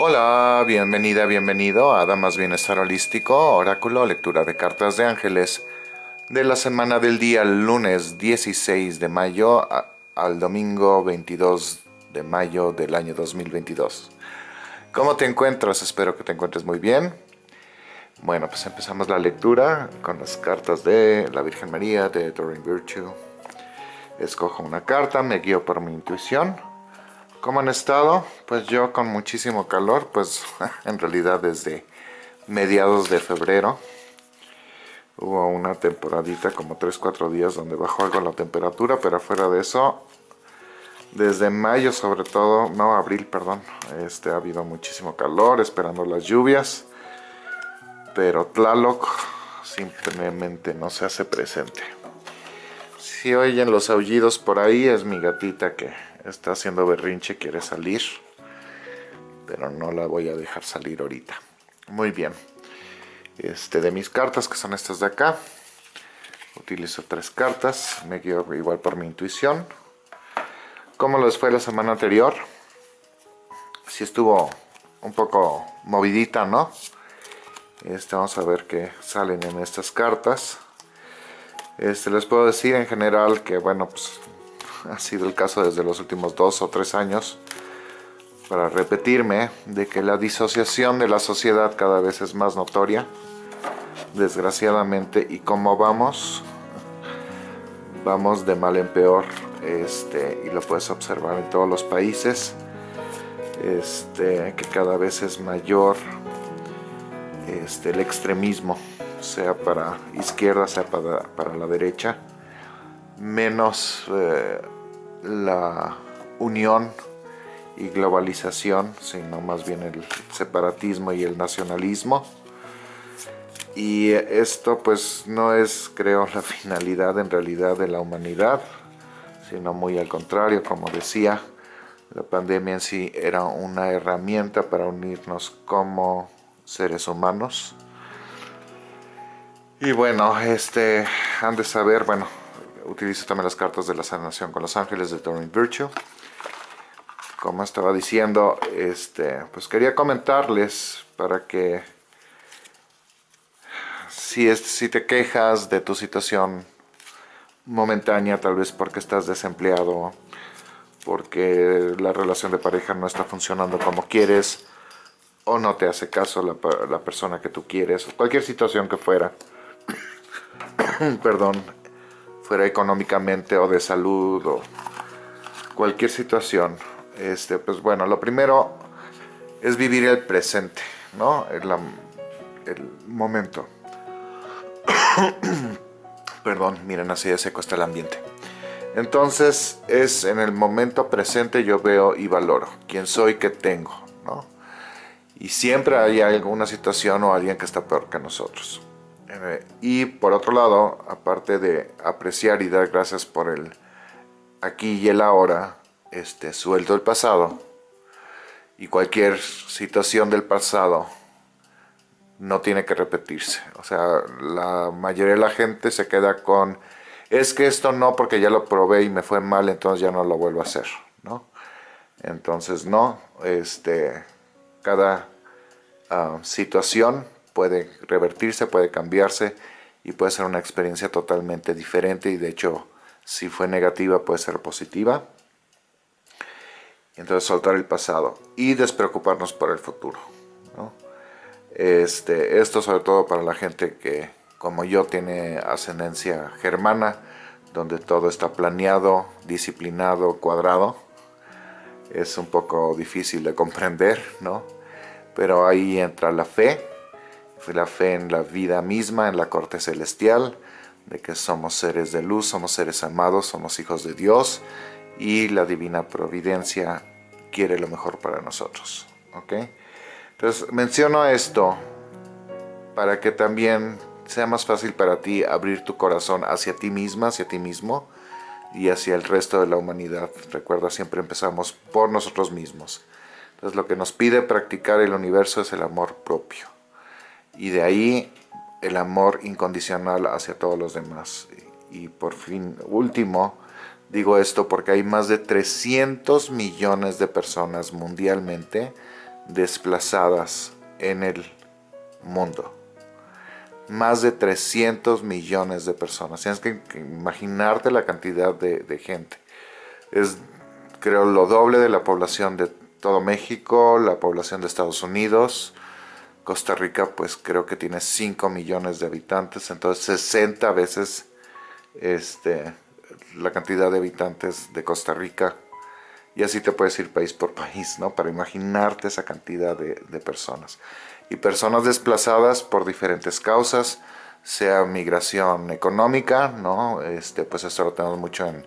Hola, bienvenida, bienvenido a Damas Bienestar Holístico, Oráculo, lectura de cartas de ángeles de la semana del día lunes 16 de mayo al domingo 22 de mayo del año 2022. ¿Cómo te encuentras? Espero que te encuentres muy bien. Bueno, pues empezamos la lectura con las cartas de la Virgen María, de Doreen Virtue. Escojo una carta, me guío por mi intuición ¿Cómo han estado? Pues yo con muchísimo calor, pues en realidad desde mediados de febrero hubo una temporadita como 3-4 días donde bajó algo la temperatura, pero fuera de eso, desde mayo sobre todo, no, abril, perdón, este, ha habido muchísimo calor, esperando las lluvias, pero Tlaloc simplemente no se hace presente. Si oyen los aullidos por ahí, es mi gatita que está haciendo berrinche, quiere salir, pero no la voy a dejar salir ahorita. Muy bien, este, de mis cartas, que son estas de acá, utilizo tres cartas, me guío igual por mi intuición. ¿Cómo les fue la semana anterior? Si estuvo un poco movidita, ¿no? Este, vamos a ver qué salen en estas cartas. Este, les puedo decir en general que, bueno, pues ha sido el caso desde los últimos dos o tres años, para repetirme, de que la disociación de la sociedad cada vez es más notoria, desgraciadamente, y como vamos, vamos de mal en peor, este, y lo puedes observar en todos los países, este, que cada vez es mayor este, el extremismo, sea para izquierda, sea para, para la derecha, menos eh, la unión y globalización, sino más bien el separatismo y el nacionalismo. Y esto pues no es, creo, la finalidad en realidad de la humanidad, sino muy al contrario, como decía, la pandemia en sí era una herramienta para unirnos como seres humanos. Y bueno, este, han de saber, bueno, utilizo también las cartas de la sanación con los ángeles de Doreen Virtue. Como estaba diciendo, este, pues quería comentarles para que si, es, si te quejas de tu situación momentánea, tal vez porque estás desempleado, porque la relación de pareja no está funcionando como quieres, o no te hace caso la, la persona que tú quieres, cualquier situación que fuera, perdón, fuera económicamente o de salud o cualquier situación, este, pues bueno, lo primero es vivir el presente, ¿no? El, momento. Perdón, miren, así de seco está el ambiente. Entonces, es en el momento presente yo veo y valoro quién soy, qué tengo, ¿no? Y siempre hay alguna situación o alguien que está peor que nosotros. Y por otro lado, aparte de apreciar y dar gracias por el aquí y el ahora, este, suelto el pasado y cualquier situación del pasado no tiene que repetirse. O sea, la mayoría de la gente se queda con, es que esto no porque ya lo probé y me fue mal, entonces ya no lo vuelvo a hacer, ¿no? Entonces no, este, cada ah, situación puede revertirse, puede cambiarse y puede ser una experiencia totalmente diferente y de hecho si fue negativa puede ser positiva. Entonces soltar el pasado y despreocuparnos por el futuro. Este, esto sobre todo para la gente que como yo tiene ascendencia germana, donde todo está planeado, disciplinado, cuadrado. Es un poco difícil de comprender, ¿no? Pero ahí entra la fe, la fe en la vida misma, en la corte celestial, de que somos seres de luz, somos seres amados, somos hijos de Dios y la divina providencia quiere lo mejor para nosotros. ¿ok? Entonces menciono esto para que también sea más fácil para ti abrir tu corazón hacia ti misma, hacia ti mismo y hacia el resto de la humanidad. Recuerda, siempre empezamos por nosotros mismos. Entonces lo que nos pide practicar el universo es el amor propio y de ahí el amor incondicional hacia todos los demás. Y por fin, último, digo esto porque hay más de 300 millones de personas mundialmente desplazadas en el mundo. Más de 300 millones de personas. Tienes que imaginarte la cantidad de, de gente. Es, creo, lo doble de la población de todo México, la población de Estados Unidos. Costa Rica, pues creo que tiene 5 millones de habitantes, entonces 60 veces este, la cantidad de habitantes de Costa Rica. Y así te puedes ir país por país, ¿no? Para imaginarte esa cantidad de, personas. Y personas desplazadas por diferentes causas, sea migración económica, ¿no? Este, pues esto lo tenemos mucho en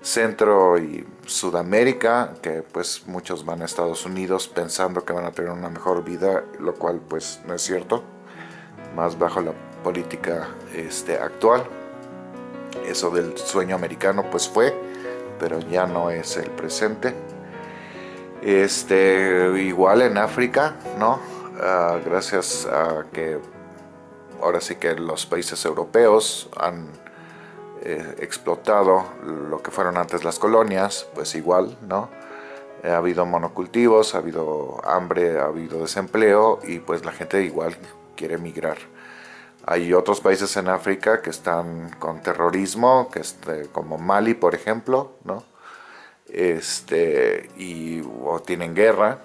Centro y Sudamérica, que pues muchos van a Estados Unidos pensando que van a tener una mejor vida, lo cual pues no es cierto, más bajo la política este, actual eso del sueño americano pues fue, pero ya no es el presente. Este, igual en África, ¿no? Ah, gracias a que ahora sí que los países europeos han eh, explotado lo que fueron antes las colonias, pues igual, ¿no? Ha habido monocultivos, ha habido hambre, ha habido desempleo y pues la gente igual quiere emigrar. Hay otros países en África que están con terrorismo, que este, como Mali, por ejemplo, ¿no? Este, y, o tienen guerra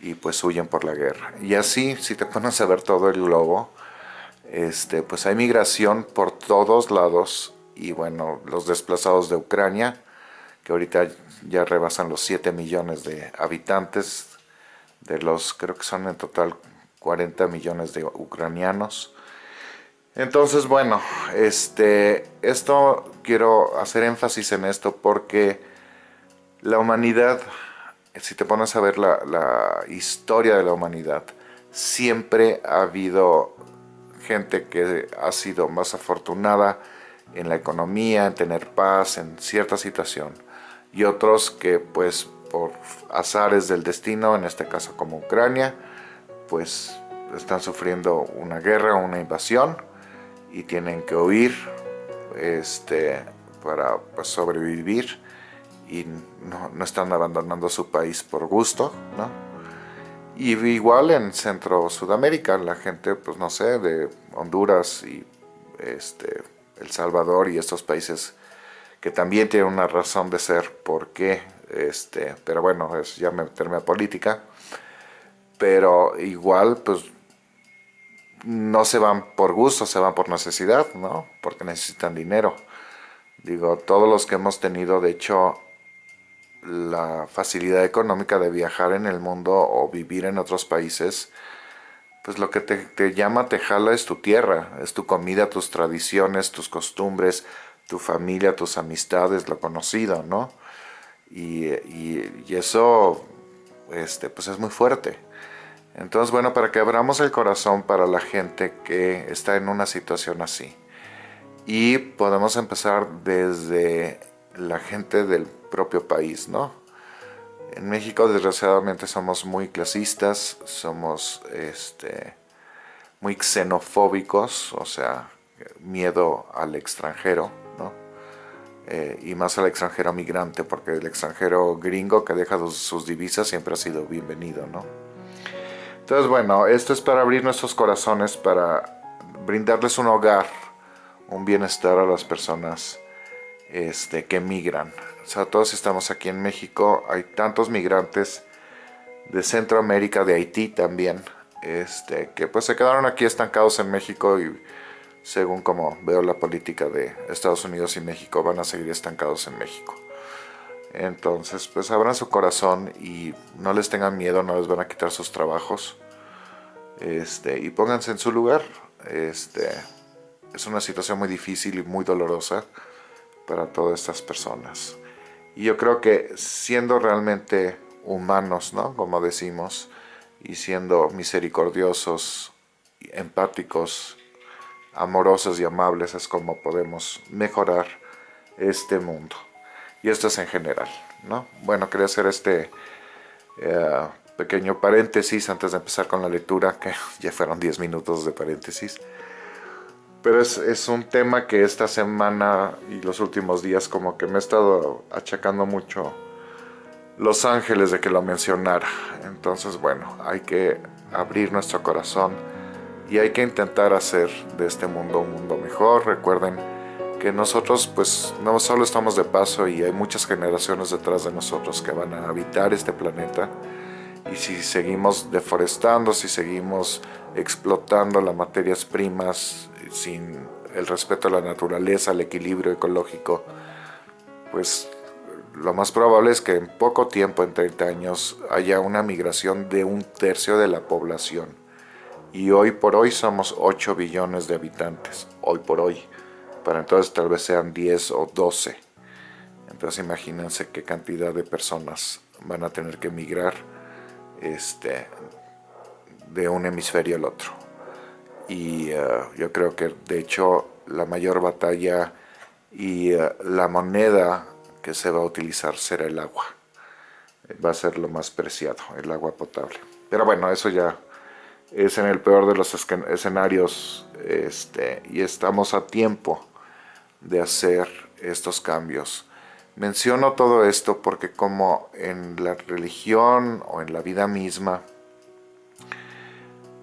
y pues huyen por la guerra. Y así, si te pones a ver todo el globo, este, pues hay migración por todos lados y bueno, los desplazados de Ucrania, que ahorita ya rebasan los 7 millones de habitantes, de los creo que son en total 40 millones de ucranianos, entonces, bueno, este, esto quiero hacer énfasis en esto porque la humanidad, si te pones a ver la, la historia de la humanidad, siempre ha habido gente que ha sido más afortunada en la economía, en tener paz, en cierta situación, y otros que pues por azares del destino, en este caso como Ucrania, pues están sufriendo una guerra una invasión, y tienen que huir este, para pues, sobrevivir y no, están abandonando su país por gusto, ¿no? Y igual en Centro Sudamérica, la gente, pues no sé, de Honduras y este, El Salvador y estos países que también tienen una razón de ser, ¿por qué? Este, pero bueno, es ya meterme a política, pero igual, pues no se van por gusto, se van por necesidad, ¿no? Porque necesitan dinero. Digo, todos los que hemos tenido, de hecho, la facilidad económica de viajar en el mundo o vivir en otros países, pues lo que te, llama, te jala es tu tierra, es tu comida, tus tradiciones, tus costumbres, tu familia, tus amistades, lo conocido, ¿no? Y, y, eso, este, pues es muy fuerte. Entonces, bueno, para que abramos el corazón para la gente que está en una situación así. Y podemos empezar desde la gente del propio país, ¿no? En México, desgraciadamente, somos muy clasistas, somos este, muy xenofóbicos, o sea, miedo al extranjero, ¿no? Eh, y más al extranjero migrante, porque el extranjero gringo que deja sus divisas siempre ha sido bienvenido, ¿no? Entonces, bueno, esto es para abrir nuestros corazones, para brindarles un hogar, un bienestar a las personas este, que migran. O sea, todos estamos aquí en México, hay tantos migrantes de Centroamérica, de Haití también, este, que pues se quedaron aquí estancados en México y según como veo la política de Estados Unidos y México, van a seguir estancados en México. Entonces, pues abran su corazón y no les tengan miedo, no les van a quitar sus trabajos. Este, y pónganse en su lugar. Este, es una situación muy difícil y muy dolorosa para todas estas personas. Y yo creo que siendo realmente humanos, ¿no? Como decimos, y siendo misericordiosos, empáticos, amorosos y amables es como podemos mejorar este mundo. Y esto es en general, ¿no? Bueno, quería hacer este eh, pequeño paréntesis antes de empezar con la lectura, que ya fueron 10 minutos de paréntesis. Pero es, es, un tema que esta semana y los últimos días como que me he estado achacando mucho los ángeles de que lo mencionara. Entonces, bueno, hay que abrir nuestro corazón y hay que intentar hacer de este mundo un mundo mejor. Recuerden que nosotros pues no solo estamos de paso y hay muchas generaciones detrás de nosotros que van a habitar este planeta y si seguimos deforestando, si seguimos explotando las materias primas sin el respeto a la naturaleza, al equilibrio ecológico, pues lo más probable es que en poco tiempo, en 30 años, haya una migración de un tercio de la población. Y hoy por hoy somos 8 billones de habitantes, hoy por hoy. Para entonces tal vez sean 10 o 12. Entonces imagínense qué cantidad de personas van a tener que migrar este, de un hemisferio al otro. Y eh, yo creo que de hecho la mayor batalla y eh, la moneda que se va a utilizar será el agua. Va a ser lo más preciado, el agua potable. Pero bueno, eso ya es en el peor de los escenarios este, y estamos a tiempo de hacer estos cambios. Menciono todo esto porque como en la religión o en la vida misma,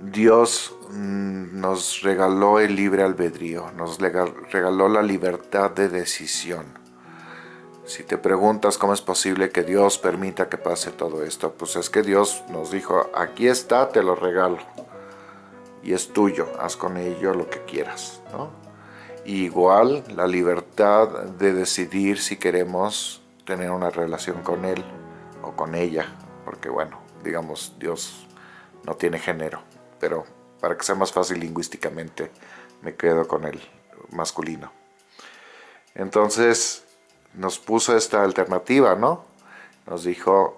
Dios mm, nos regaló el libre albedrío, nos regaló la libertad de decisión. Si te preguntas cómo es posible que Dios permita que pase todo esto, pues es que Dios nos dijo, aquí está, te lo regalo. Y es tuyo, haz con ello lo que quieras. Igual la libertad de decidir si queremos tener una relación con Él o con ella, porque bueno, digamos, Dios no tiene género pero para que sea más fácil lingüísticamente me quedo con el masculino. Entonces nos puso esta alternativa, ¿no? Nos dijo,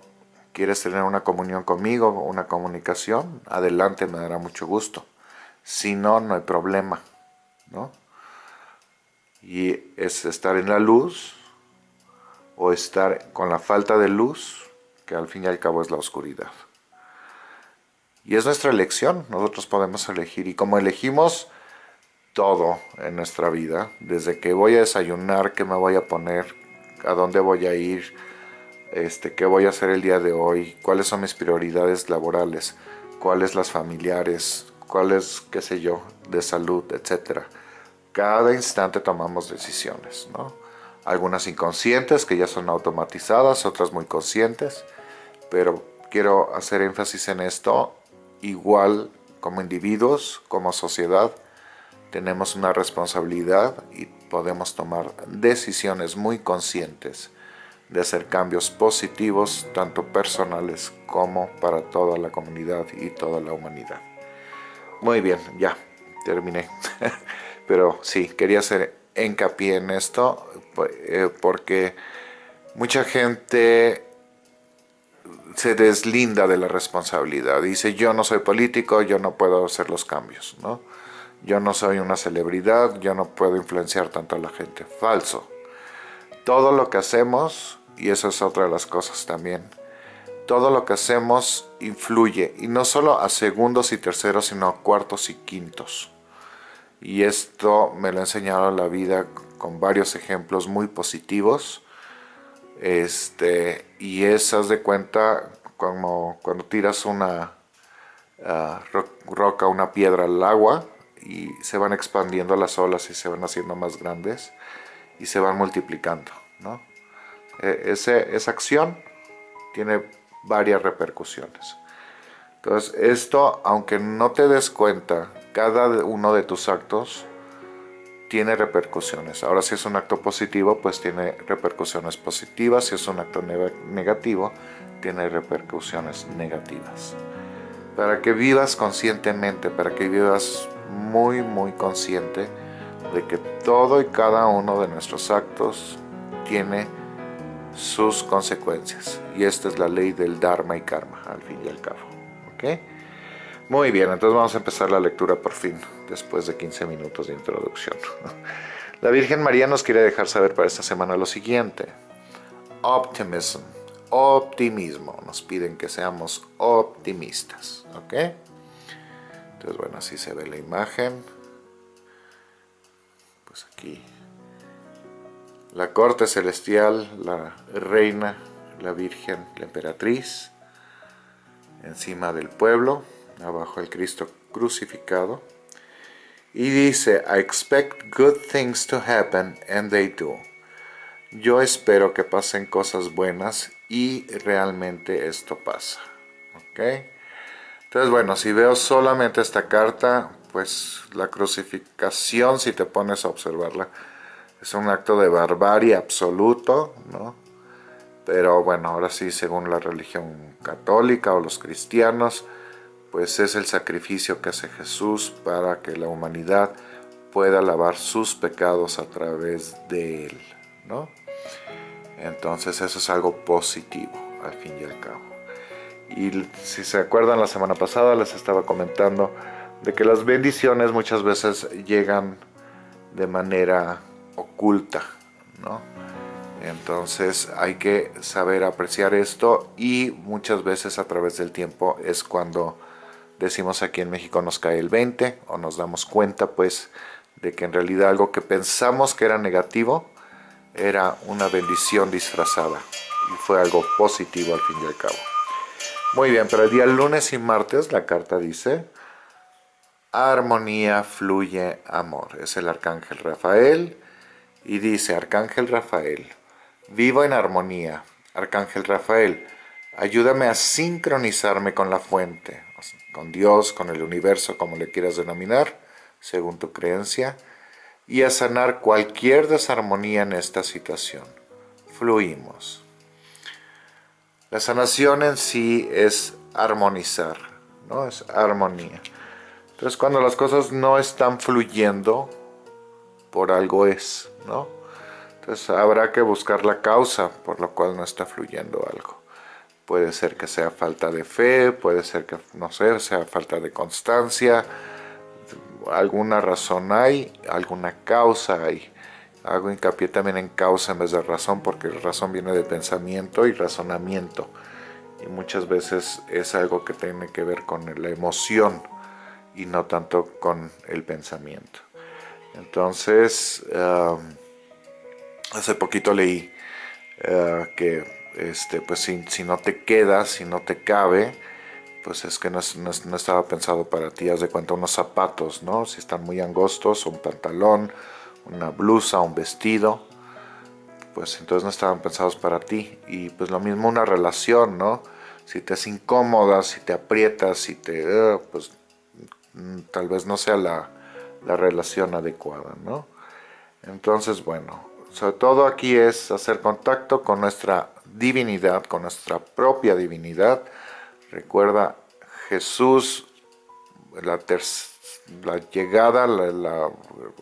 ¿quieres tener una comunión conmigo, una comunicación? Adelante, me dará mucho gusto. Si no, no hay problema, ¿no? Y es estar en la luz o estar con la falta de luz, que al fin y al cabo es la oscuridad. Y es nuestra elección, nosotros podemos elegir. Y como elegimos todo en nuestra vida, desde que voy a desayunar, qué me voy a poner, a dónde voy a ir, este, qué voy a hacer el día de hoy, cuáles son mis prioridades laborales, cuáles las familiares, cuáles, qué sé yo, de salud, etc. Cada instante tomamos decisiones, ¿no? Algunas inconscientes que ya son automatizadas, otras muy conscientes, pero quiero hacer énfasis en esto igual como individuos, como sociedad, tenemos una responsabilidad y podemos tomar decisiones muy conscientes de hacer cambios positivos, tanto personales como para toda la comunidad y toda la humanidad. Muy bien, ya, terminé. Pero sí, quería hacer hincapié en esto eh, porque mucha gente se deslinda de la responsabilidad. Dice, yo no soy político, yo no puedo hacer los cambios, ¿no? Yo no soy una celebridad, yo no puedo influenciar tanto a la gente. Falso. Todo lo que hacemos, y eso es otra de las cosas también, todo lo que hacemos influye, y no solo a segundos y terceros, sino a cuartos y quintos. Y esto me lo ha enseñado la vida con varios ejemplos muy positivos, este, y esas de cuenta como cuando tiras una ah, roca, una piedra al agua y se van expandiendo las olas y se van haciendo más grandes y se van multiplicando. ¿no? E, esa acción tiene varias repercusiones. Entonces esto, aunque no te des cuenta, cada uno de tus actos tiene repercusiones. Ahora si es un acto positivo, pues tiene repercusiones positivas. Si es un acto negativo, tiene repercusiones negativas. Para que vivas conscientemente, para que vivas muy, muy consciente de que todo y cada uno de nuestros actos tiene sus consecuencias. Y esta es la ley del Dharma y Karma, al fin y al cabo. ¿Ok? Muy bien, entonces vamos a empezar la lectura por fin, después de 15 minutos de introducción. La Virgen María nos quiere dejar saber para esta semana lo siguiente. Optimism, optimismo. Nos piden que seamos optimistas, ¿ok? Entonces, bueno, así se ve la imagen. Pues aquí la corte celestial, la reina la Virgen, la emperatriz, encima del pueblo, abajo el Cristo crucificado. Y dice, I expect good things to happen and they do. Yo espero que pasen cosas buenas y realmente esto pasa. ¿Ok? Entonces, bueno, si veo solamente esta carta, pues la crucificación, si te pones a observarla, es un acto de barbarie absoluto, ¿no? Pero bueno, ahora sí, según la religión católica o los cristianos, pues es el sacrificio que hace Jesús para que la humanidad pueda lavar sus pecados a través de él, ¿no? Entonces eso es algo positivo, al fin y al cabo. Y si se acuerdan, la semana pasada les estaba comentando de que las bendiciones muchas veces llegan de manera oculta, ¿no? Entonces hay que saber apreciar esto y muchas veces a través del tiempo es cuando decimos aquí en México nos cae el 20 o nos damos cuenta pues de que en realidad algo que pensamos que era negativo era una bendición disfrazada y fue algo positivo al fin y al cabo. Muy bien, pero el día lunes y martes la carta dice armonía, fluye, amor. Es el arcángel Rafael y dice arcángel Rafael, vivo en armonía. Arcángel Rafael, ayúdame a sincronizarme con la fuente, con Dios, con el universo, como le quieras denominar, según tu creencia, y a sanar cualquier desarmonía en esta situación. Fluimos. La sanación en sí es armonizar, ¿no? Es armonía. Entonces cuando las cosas no están fluyendo, por algo es, ¿no? Entonces habrá que buscar la causa por la cual no está fluyendo algo. Puede ser que sea falta de fe, puede ser que, no sé, sea falta de constancia, alguna razón hay, alguna causa hay. Hago hincapié también en causa en vez de razón, porque razón viene de pensamiento y razonamiento. Y muchas veces es algo que tiene que ver con la emoción y no tanto con el pensamiento. Entonces, hace poquito leí eh, que este, pues si, si, no te queda, si no te cabe, pues es que no, no, estaba pensado para ti. Haz de cuenta unos zapatos, ¿no? Si están muy angostos, un pantalón, una blusa, un vestido, pues entonces no estaban pensados para ti. Y pues lo mismo una relación, ¿no? Si te es incómoda, si te aprietas, si te... Uh, pues mm, tal vez no sea la, la relación adecuada, ¿no? Entonces, bueno, sobre todo aquí es hacer contacto con nuestra divinidad, con nuestra propia divinidad. Recuerda, Jesús, la, la llegada, la,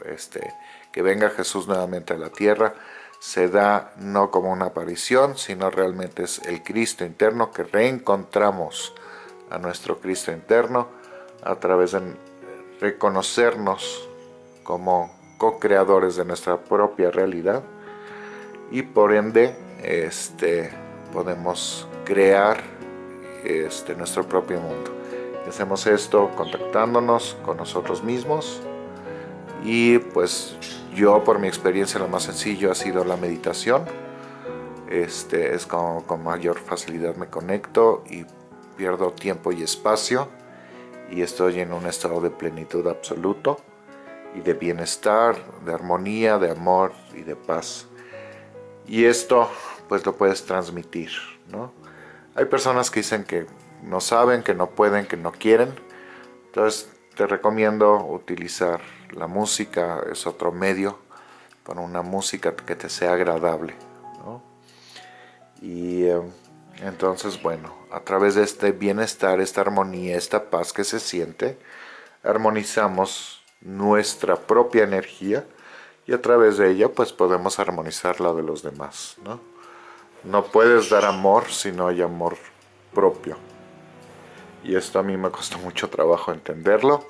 este, que venga Jesús nuevamente a la tierra, se da no como una aparición, sino realmente es el Cristo interno que reencontramos a nuestro Cristo interno a través de reconocernos como co-creadores de nuestra propia realidad y por ende este, podemos crear este, nuestro propio mundo. hacemos esto contactándonos con nosotros mismos y pues yo por mi experiencia lo más sencillo ha sido la meditación. Este, es como con mayor facilidad me conecto y pierdo tiempo y espacio y estoy en un estado de plenitud absoluto y de bienestar, de armonía, de amor y de paz. Y esto pues lo puedes transmitir, ¿no? Hay personas que dicen que no saben, que no pueden, que no quieren. Entonces te recomiendo utilizar la música, es otro medio para una música que te sea agradable, ¿no? Y eh, entonces, bueno, a través de este bienestar, esta armonía, esta paz que se siente, armonizamos nuestra propia energía y a través de ella pues podemos armonizar la de los demás, ¿no? No puedes dar amor si no hay amor propio. Y esto a mí me costó mucho trabajo entenderlo,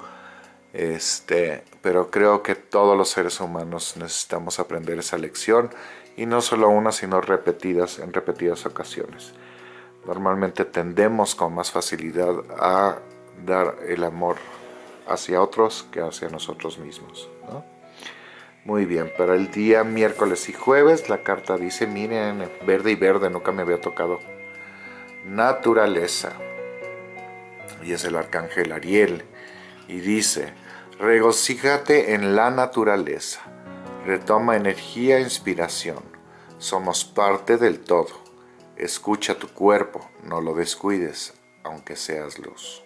este, pero creo que todos los seres humanos necesitamos aprender esa lección y no solo una, sino repetidas en repetidas ocasiones normalmente tendemos con más facilidad a dar el amor hacia otros que hacia nosotros mismos. Muy bien, para el día miércoles y jueves la carta dice, miren, verde y verde, nunca me había tocado. Naturaleza. Y es el arcángel Ariel. Y dice, regocíjate en la naturaleza. Retoma energía e inspiración. Somos parte del todo. Escucha tu cuerpo, no lo descuides, aunque seas luz.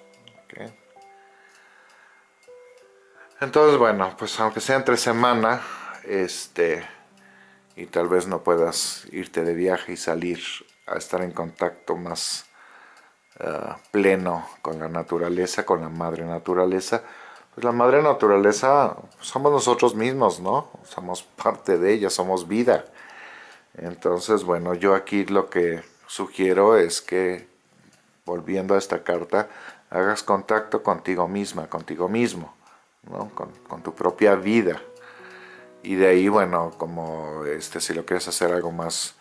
Entonces, bueno, pues aunque sea entre semana, este, y tal vez no puedas irte de viaje y salir a estar en contacto más uh, pleno con la naturaleza, con la madre naturaleza, pues la madre naturaleza somos nosotros mismos, ¿no? Somos parte de ella, somos vida. Entonces, bueno, yo aquí lo que sugiero es que, volviendo a esta carta, hagas contacto contigo misma, contigo mismo con, tu propia vida. Y de ahí, bueno, como este, si lo quieres hacer algo más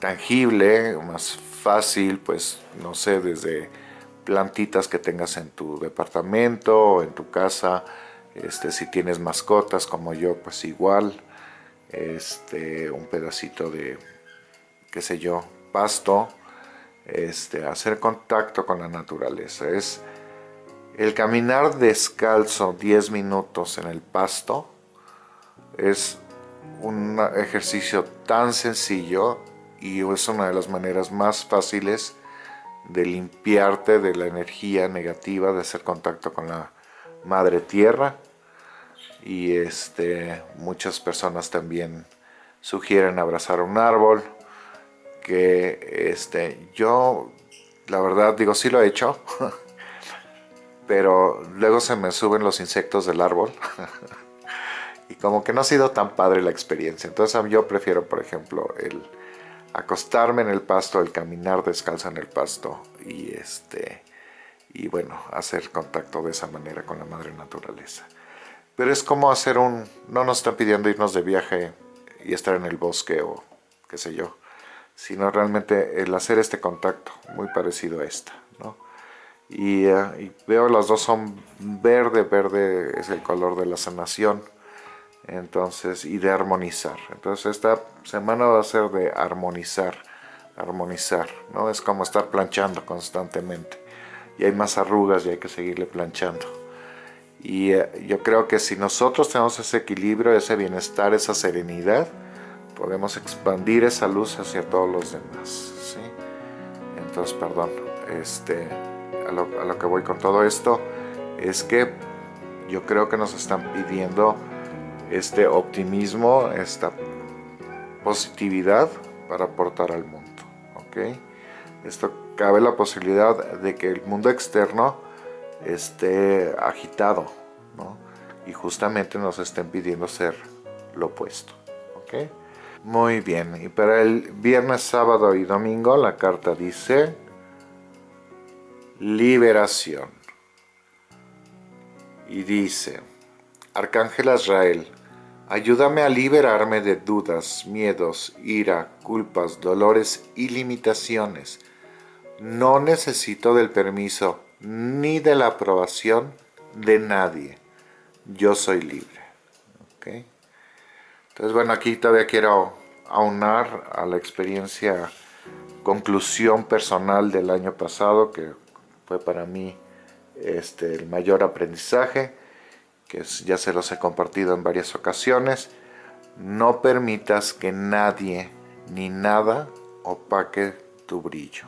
tangible, más fácil, pues no sé, desde plantitas que tengas en tu departamento o en tu casa, este, si tienes mascotas como yo, pues igual, este, un pedacito de, qué sé yo, pasto, este, hacer contacto con la naturaleza. Es, el caminar descalzo 10 minutos en el pasto es un ejercicio tan sencillo y es una de las maneras más fáciles de limpiarte de la energía negativa, de hacer contacto con la madre tierra. Y este, muchas personas también sugieren abrazar un árbol que este, yo la verdad digo sí lo he hecho pero luego se me suben los insectos del árbol y como que no ha sido tan padre la experiencia. Entonces yo prefiero, por ejemplo, el acostarme en el pasto, el caminar descalzo en el pasto y este y bueno, hacer contacto de esa manera con la madre naturaleza. Pero es como hacer un... no nos están pidiendo irnos de viaje y estar en el bosque o qué sé yo, sino realmente el hacer este contacto, muy parecido a esta, ¿no? Eh, y, veo las dos son verde, verde es el color de la sanación entonces y de armonizar. Entonces esta semana va a ser de armonizar armonizar no es como estar planchando constantemente. Y hay más arrugas y hay que seguirle planchando. Y eh, yo creo que si nosotros tenemos ese equilibrio ese bienestar esa serenidad podemos expandir esa luz hacia todos los demás ¿sí? entonces perdón este a lo, que voy con todo esto es que yo creo que nos están pidiendo este optimismo, esta positividad para aportar al mundo. ¿ok? Esto cabe la posibilidad de que el mundo externo esté agitado ¿no? y justamente nos estén pidiendo ser lo opuesto. ¿ok? Muy bien, y para el viernes, sábado y domingo la carta dice liberación. Y dice, Arcángel Azrael, ayúdame a liberarme de dudas, miedos, ira, culpas, dolores y limitaciones. No necesito del permiso ni de la aprobación de nadie. Yo soy libre. Entonces, bueno, aquí todavía quiero aunar a la experiencia, conclusión personal del año pasado, que fue para mí este, el mayor aprendizaje, que ya se los he compartido en varias ocasiones. No permitas que nadie ni nada opaque tu brillo.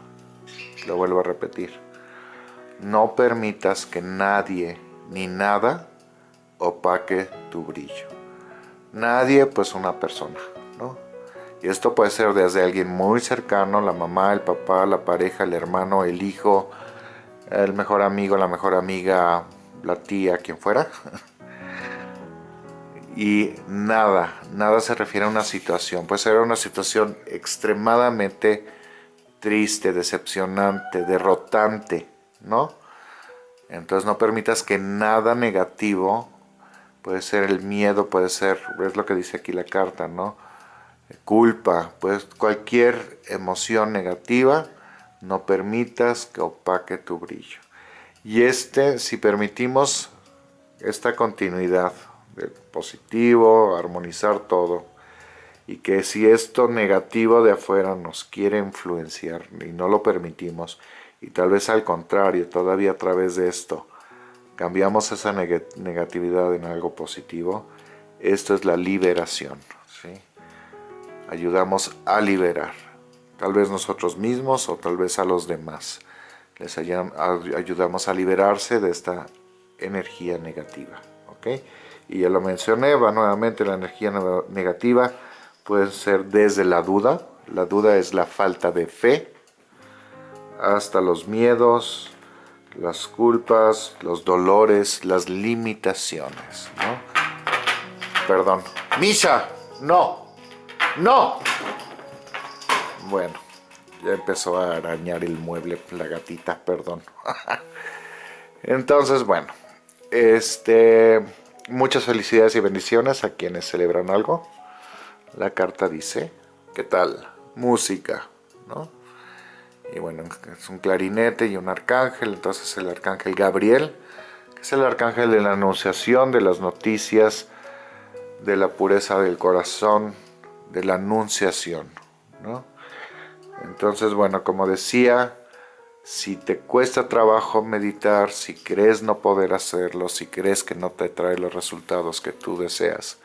Lo vuelvo a repetir. No permitas que nadie ni nada opaque tu brillo. Nadie, pues una persona, ¿no? Y esto puede ser desde alguien muy cercano, la mamá, el papá, la pareja, el hermano, el hijo, el mejor amigo, la mejor amiga, la tía, quien fuera. y nada, nada se refiere a una situación. Puede ser una situación extremadamente triste, decepcionante, derrotante, ¿no? Entonces no permitas que nada negativo, puede ser el miedo, puede ser, es lo que dice aquí la carta, ¿no? Culpa, pues cualquier emoción negativa, no permitas que opaque tu brillo. Y este, si permitimos esta continuidad del positivo, armonizar todo. Y que si esto negativo de afuera nos quiere influenciar y no lo permitimos, y tal vez al contrario, todavía a través de esto, cambiamos esa negatividad en algo positivo, esto es la liberación. ¿sí? Ayudamos a liberar, tal vez nosotros mismos o tal vez a los demás. Les ayudamos a liberarse de esta energía negativa. ¿ok? Y ya lo mencioné, va nuevamente la energía negativa puede ser desde la duda, la duda es la falta de fe, hasta los miedos, las culpas, los dolores, las limitaciones, ¿no? Perdón. Misha, no, no. Bueno, ya empezó a arañar el mueble la gatita, perdón. Entonces, bueno, este, muchas felicidades y bendiciones a quienes celebran algo. La carta dice, ¿qué tal? Música, ¿no? y bueno, es un clarinete y un arcángel, entonces el arcángel Gabriel, que es el arcángel de la anunciación, de las noticias, de la pureza del corazón, de la anunciación, ¿no? Entonces, bueno, como decía, si te cuesta trabajo meditar, si crees no poder hacerlo, si crees que no te trae los resultados que tú deseas,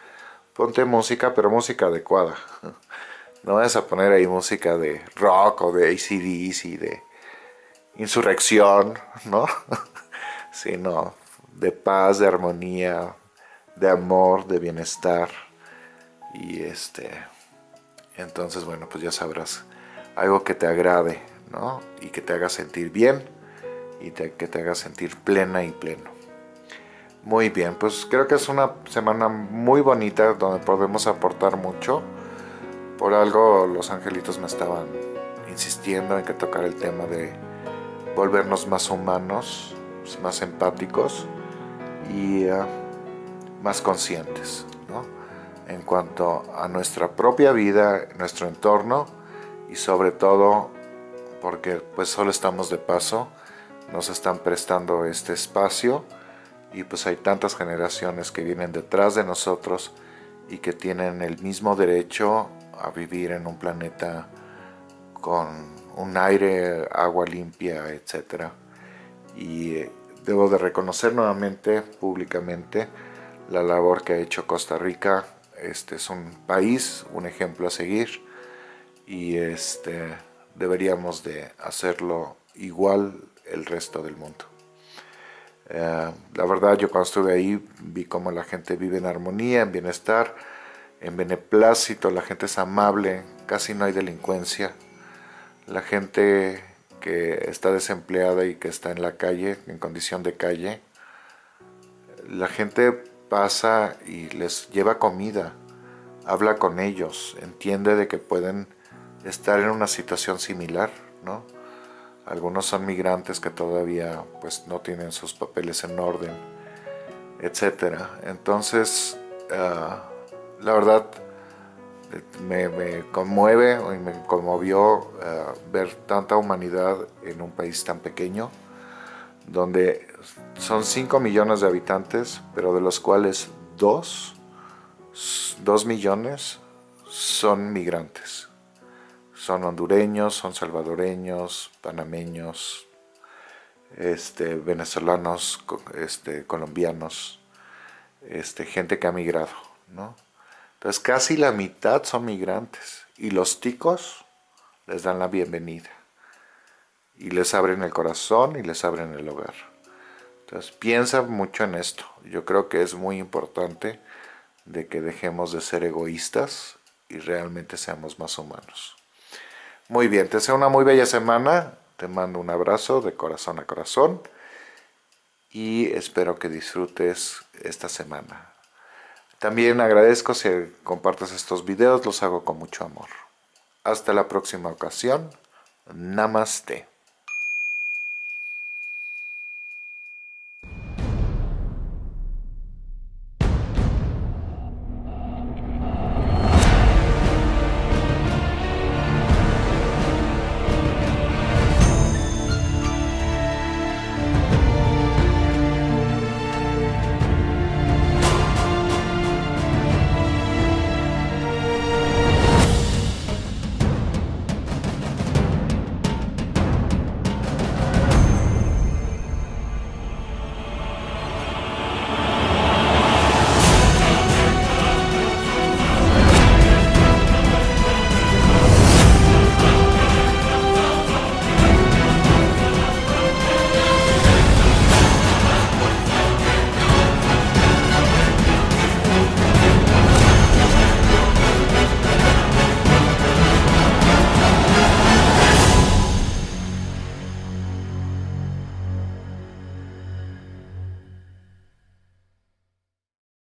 ponte música, pero música adecuada. No vas a poner ahí música de rock o de ACDC, de insurrección, ¿no? Sino de paz, de armonía, de amor, de bienestar. Y este, entonces, bueno, pues ya sabrás, algo que te agrade, ¿no? Y que te haga sentir bien y que te haga sentir plena y pleno. Muy bien, pues creo que es una semana muy bonita donde podemos aportar mucho por algo los angelitos me estaban insistiendo en que tocara el tema de volvernos más humanos, más empáticos y uh, más conscientes en cuanto a nuestra propia vida, nuestro entorno y sobre todo porque pues solo estamos de paso, nos están prestando este espacio y pues hay tantas generaciones que vienen detrás de nosotros y que tienen el mismo derecho a vivir en un planeta con un aire, agua limpia, etc. Y eh, debo de reconocer nuevamente, públicamente, la labor que ha hecho Costa Rica. Este es un país, un ejemplo a seguir y este, deberíamos de hacerlo igual el resto del mundo. Eh, la verdad yo cuando estuve ahí vi cómo la gente vive en armonía, en bienestar, en beneplácito, la gente es amable, casi no hay delincuencia. La gente que está desempleada y que está en la calle, en condición de calle, la gente pasa y les lleva comida, habla con ellos, entiende de que pueden estar en una situación similar, ¿no? Algunos son migrantes que todavía pues no tienen sus papeles en orden, etcétera. Entonces, ah, la verdad me, conmueve y me conmovió eh, ver tanta humanidad en un país tan pequeño, donde son 5 millones de habitantes, pero de los cuales 2, 2 millones son migrantes. Son hondureños, son salvadoreños, panameños, este, venezolanos, este, colombianos, este, gente que ha migrado, ¿no? Entonces casi la mitad son migrantes y los ticos les dan la bienvenida y les abren el corazón y les abren el hogar. Entonces piensa mucho en esto. Yo creo que es muy importante de que dejemos de ser egoístas y realmente seamos más humanos. Muy bien, te deseo una muy bella semana. Te mando un abrazo de corazón a corazón y espero que disfrutes esta semana. También agradezco si compartes estos videos, los hago con mucho amor. Hasta la próxima ocasión. Namaste.